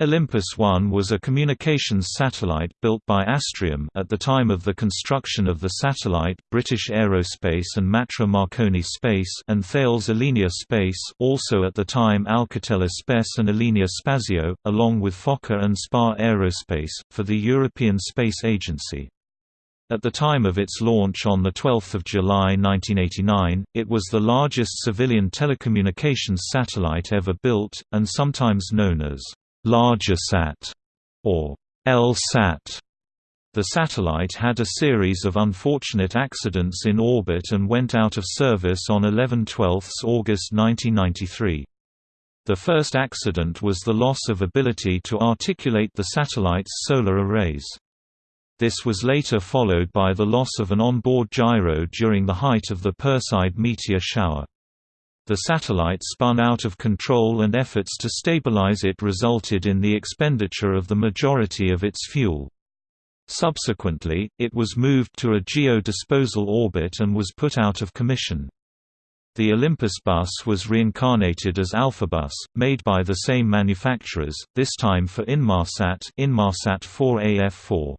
Olympus 1 was a communications satellite built by Astrium at the time of the construction of the satellite British Aerospace and Matra Marconi Space and Thales Alenia Space also at the time Alcatel Space and Alenia Spazio, along with Fokker and Spar Aerospace, for the European Space Agency. At the time of its launch on 12 July 1989, it was the largest civilian telecommunications satellite ever built, and sometimes known as LargerSat or L-Sat. The satellite had a series of unfortunate accidents in orbit and went out of service on 11/12 August 1993. The first accident was the loss of ability to articulate the satellite's solar arrays. This was later followed by the loss of an onboard gyro during the height of the Perseid meteor shower. The satellite spun out of control and efforts to stabilize it resulted in the expenditure of the majority of its fuel. Subsequently, it was moved to a geo-disposal orbit and was put out of commission. The Olympus bus was reincarnated as Alphabus, made by the same manufacturers, this time for Inmarsat, Inmarsat 4AF4.